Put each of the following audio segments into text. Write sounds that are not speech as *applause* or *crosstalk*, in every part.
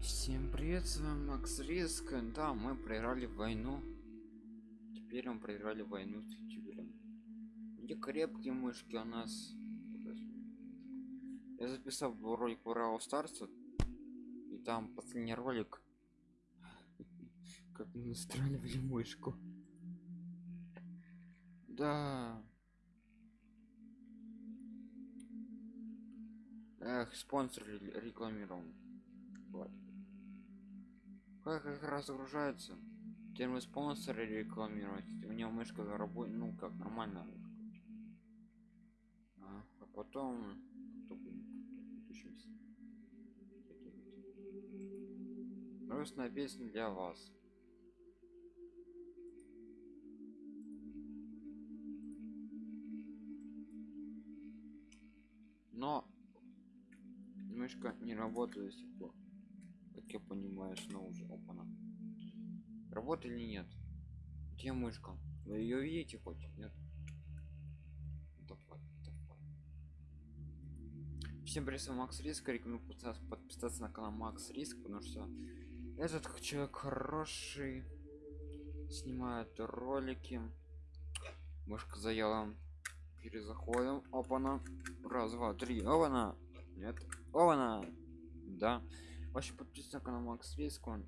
Всем привет, с вами Макс Риск. Да, мы проиграли войну. Теперь мы проиграли войну с ютубером. Где крепкие мышки у нас? Я записал ролик по Рау Старсу. И там последний ролик. Как мы настраивали мышку. Да. Эх, спонсор рекламировал. Как их разгружается? Теперь мы спонсоры рекламировать. У него мышка работает, ну как нормально. А, а потом Грустная песня для вас. Но мышка не работает до сих пор я понимаю что уже опана работает или нет? Где мышка? Вы ее видите хоть? Нет? Давай, давай. всем привет макс риск. Рекомендую подписаться на канал макс риск потому что этот человек хороший. Снимает ролики. Мышка заела. Перезаходим. Опана раз два три. Опана нет. Опана да вообще подписывайтесь на канал макс риск он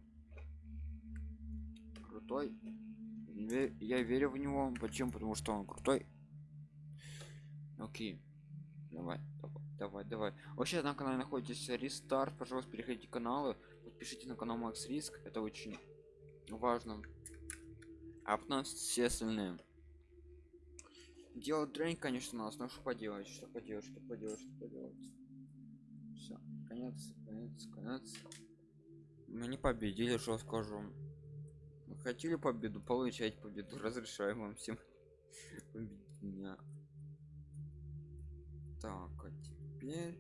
крутой. Я верю в него. Почему? Потому что он крутой. Окей. Давай давай давай давай. Вообще на канале находитесь рестарт. Пожалуйста переходите каналы подпишитесь на канал макс риск это очень важно. А потом все остальные. Делать дрень конечно нас но что поделать что поделать что поделать что поделать конец конец конец мы не победили что скажу. Мы хотели победу получать победу разрешаем вам всем. Меня так а теперь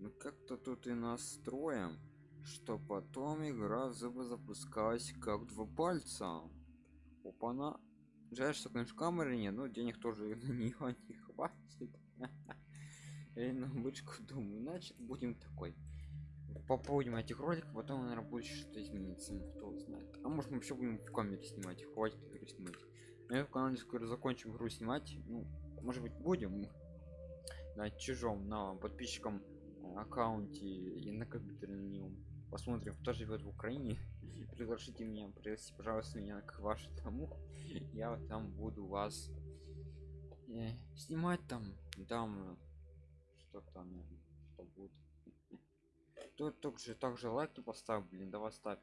мы как-то тут и настроим что потом игра запускалась как два пальца. Опана жаль что конечно камеры нет но денег тоже на нее не хватит. *laughs* Или на бычку думаю значит будем такой попробуем этих роликов потом наверное будет что-то измениться кто знает. А может мы вообще будем в камере снимать хватит игры снимать. Я в канале скоро закончим игру снимать. Ну может быть будем? На чужом на подписчикам аккаунте и на компьютере на нем посмотрим кто живет в украине. *laughs* Приглашите меня пригласите пожалуйста меня к вашему я там буду вас э, снимать там там там что будет тут также также лайки поставь блин давай ставь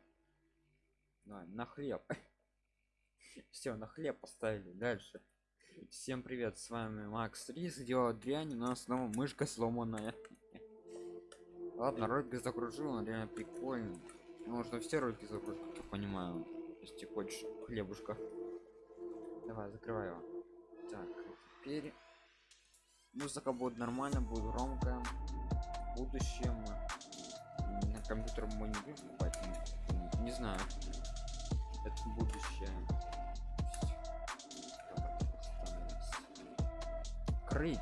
давай, на хлеб. *laughs* Все на хлеб поставили дальше. Всем привет с вами макс рис делает дрянь у нас снова мышка сломанная. *laughs* Ладно ролик загружил он реально прикольный. Можно все ролики загрузить как я понимаю если хочешь хлебушка. Давай закрывай его. Так теперь музыка будет нормально будет громко в будущем на компьютер мы не будем покупать не, не знаю. Это будущее. Крыть.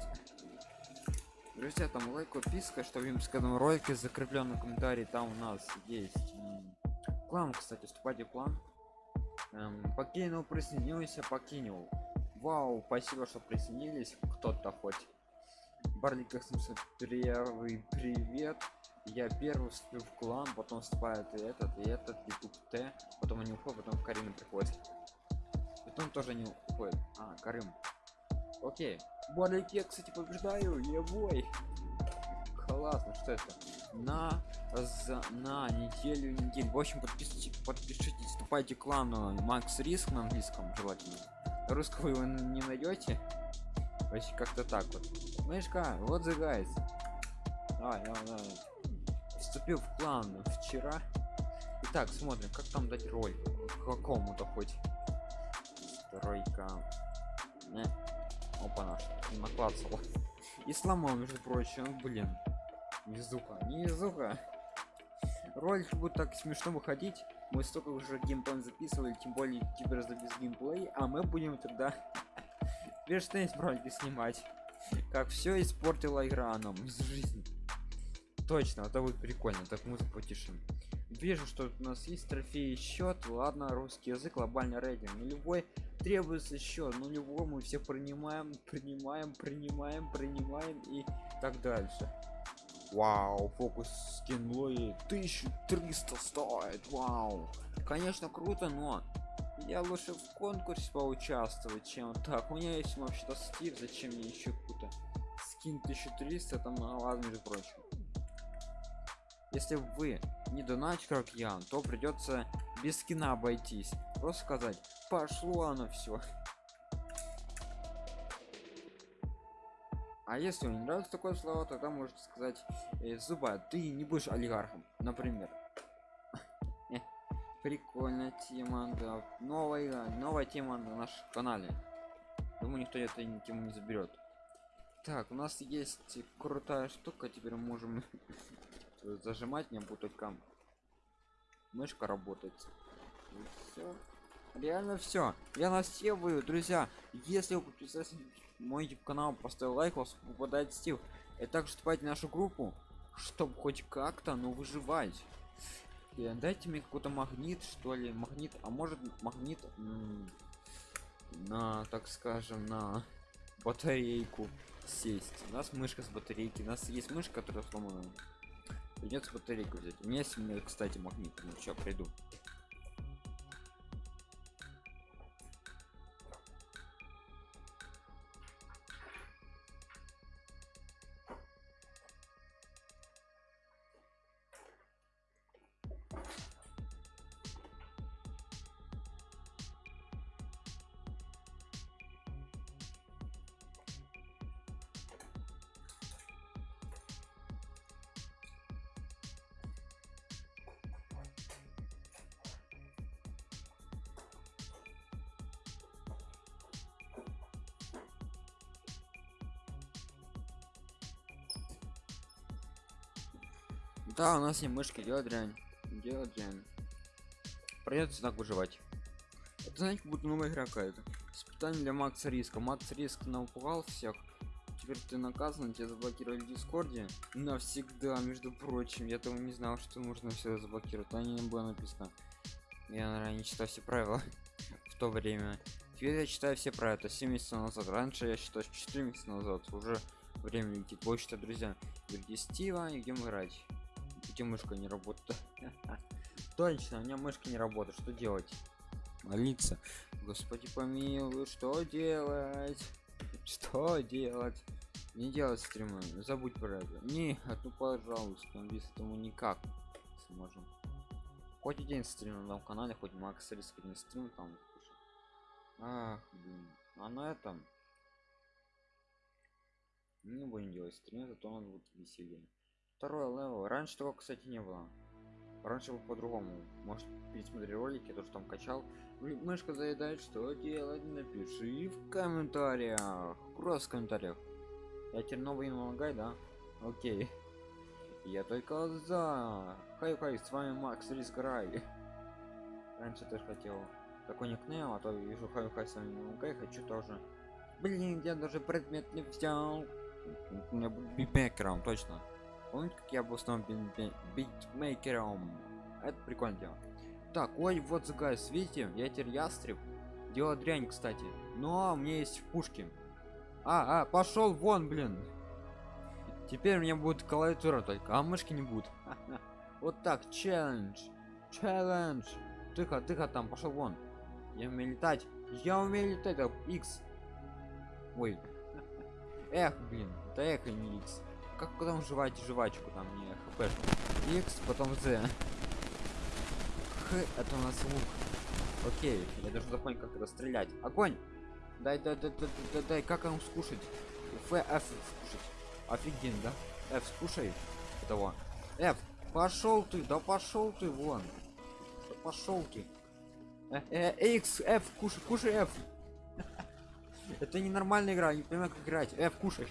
Друзья там лайк подписка что в каждом ролике закрепленный комментарий там у нас есть. Клан кстати вступайте в план эм, покинул присоединился покинул. Вау спасибо что присоединились кто-то хоть. Барлик 801 привет я первый вступлю в клан потом вступает и этот и этот youtube т потом они уходят потом в карину приходит потом тоже не уходит а карым окей. Барлик я кстати побеждаю я бой классно что это? На за на неделю неделю. В общем подписывайтесь подпишитесь вступайте к клану макс риск на английском желательно. Русского вы не найдете. Вообще как-то так вот. Мышка вот the давай, давай, давай. Вступил в клан вчера Итак, смотрим как там дать роль какому-то хоть стройка не. опа наш наклацала и сломал между прочим блин Низуха, низуха. Ролик будет так смешно выходить. Мы столько уже геймплей записывали, тем более теперь за без геймплей, а мы будем тогда *laughs* верштейн ролики снимать. Как все испортила игра нам из жизни. Точно, это будет прикольно, так музыку потише. вижу что у нас есть трофей счет. Ладно русский язык глобальный рейтинг нулевой. Требуется еще нулевой мы всех принимаем принимаем принимаем принимаем и так дальше. Вау фокус скин лои 1300 стоит вау. Конечно круто но я лучше в конкурсе поучаствовать чем так. У меня есть вообще-то стив зачем мне еще какую-то скин 1300 там на ладно между прочим если вы не донать как я то придется без скина обойтись. Просто сказать пошло оно все а если вам не нравится такое слово тогда можете сказать э, зуба ты не будешь олигархом например. *laughs* Прикольная тема да. Новая новая тема на нашем канале. Думаю никто эту тему не заберет так у нас есть крутая штука теперь можем зажимать не буду только мышка работает. Все реально все я настеваю друзья. Если вы подписались мой youtube канал поставил лайк вас попадает стив и также вступайте в нашу группу чтобы хоть как-то ну выживать. И дайте мне какой-то магнит что ли магнит а может магнит на так скажем на батарейку сесть. У нас мышка с батарейки у нас есть мышка которая сломана придется батарейку взять. У меня есть кстати магнит ну что приду Да, у нас не мышка, делать дрянь. Делать дрянь. Придется так выживать. Это знаете, как будто новая игра какая-то. Испытание для Макса Риска. Макс Риск напугал всех. Теперь ты наказан, тебя заблокировали в Дискорде. Навсегда, между прочим. Я того не знал, что нужно все заблокировать. А не было написано. Я, наверное, не читал все правила *laughs* в то время. Теперь я читаю все правила. Это 7 месяцев назад. Раньше я считал 4 месяца назад. Уже время летит. Почта, друзья. Где Стива, идем играть где мышка не работает. *laughs* Точно у меня мышка не работает что делать? Молиться. Господи помилуй что делать? Что делать? Не делать стримы забудь про это. Не ну пожалуйста без этому никак сможем. Хоть день стрим на этом канале хоть макс риск не стрим там ах блин. А на этом не будем делать стрим зато он будет веселее второй левел. Раньше того кстати не было. Раньше был по-другому. Может пересмотри ролики то что там качал. Мышка заедает что делать напиши в комментариях. Просто в комментариях. Я теперь новый налагай да? Окей. Я только за. Хай хай с вами макс рисграй раньше тоже хотел. Такой никнейм а то вижу хай хай с вами налагай хочу тоже. Блин я даже предмет не взял. У меня битмейкером точно Помните, как я был снова битмейкером? Это прикольно дело. Так, ой, вот загайс, видите, я теперь ястреб. Дело дрянь, кстати. Но меня есть пушки. А, а, пошел вон, блин. Теперь у меня будет клавиатура только, а мышки не будет. *laughs* Вот так, челлендж. Челлендж. Тихо, тихо там, пошел вон. Я умею летать. Я умею летать, X. Ой. *laughs* Эх, блин, это эх, а не X как потом жевать жвачку там не хп x потом z х это у нас лук. Окей я даже запомнил как это стрелять. Огонь! Дай дай дай дай дай, дай как он скушать? Ф f скушать. Офигенно да? F скушай этого. F пошел ты да пошел ты вон. Пошел ты. Э, э, x f кушай кушай f *laughs* это ненормальная игра не понимаю как играть. F кушай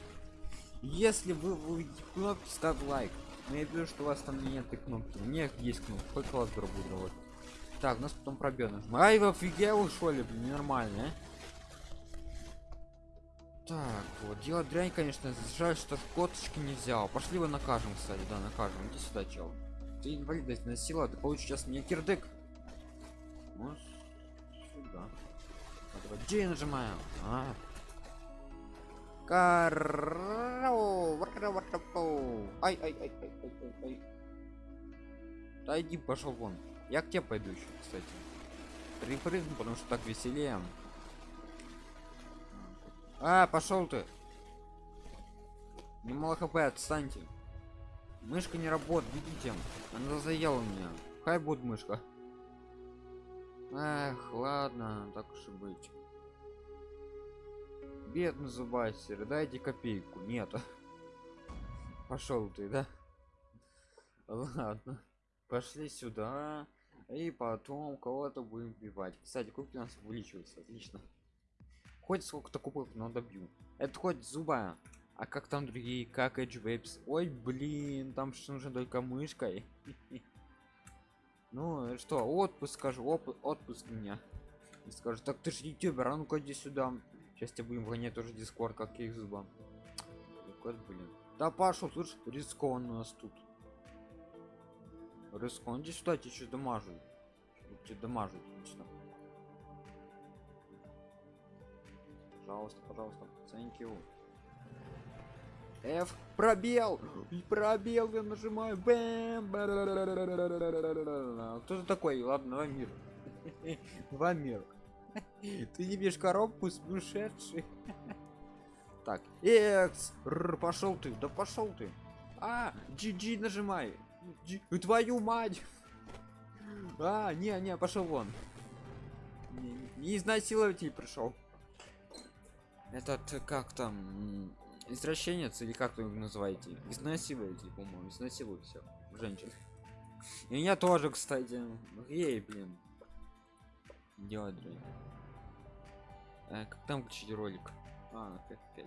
если вы увидите кнопки, ставь лайк. Но я вижу, что у вас там нет этой кнопки. У меня есть кнопка. Хоть класс буду вот. Так, у нас потом пробел. Ай, вы офигел, что ли, блин, нормально, а? Так, вот, дело дрянь, конечно, жаль, что коточки не взял. Пошли его накажем, кстати, да, накажем. Иди сюда, чел. ты инвалидность носила ты получишь сейчас мне кирдык вот сюда А, давай G нажимаем а. Карау, ай ай ай ай ай ай ай да иди пошел вон. Я к тебе пойду еще кстати. Припрыгну потому что так веселее. А пошел ты. Немало хп отстаньте. Мышка не работает видите? Она заела меня. Хай будет мышка. Эх ладно так уж и быть бедный зубастер дайте копейку. Нет. *laughs* Пошел ты да? Ладно. Пошли сюда. И потом кого-то будем бивать кстати кубки у нас увеличиваются. Отлично. Хоть сколько-то кубок но добью. Это хоть зуба. А как там другие? Как edge waves ой блин там что нужно только мышкой. *laughs* Ну что отпуск скажу отпуск меня. Скажет так ты же ютубер а ну-ка иди сюда сейчас тебя будем гонять тоже дискорд как их зуба вот блин да пошел слушай рискованно у нас тут рискон иди сюда тебе что дамажу тебе дамажу отлично пожалуйста пожалуйста thank you F пробел и пробел я нажимаю бэм кто ты такой ладно два мир два мир *laughs* ты не видишь коробку сумасшедший *laughs* так экс пошел ты да пошел ты. А GG нажимай. Твою мать. *laughs* А не не пошел вон. Не, не изнасилователь пришел. Этот как там извращенец или как вы его называете? Изнасилуете по-моему изнасилуют все женщин. И меня тоже кстати. Ей блин делать блин э, как там включить ролик? А 5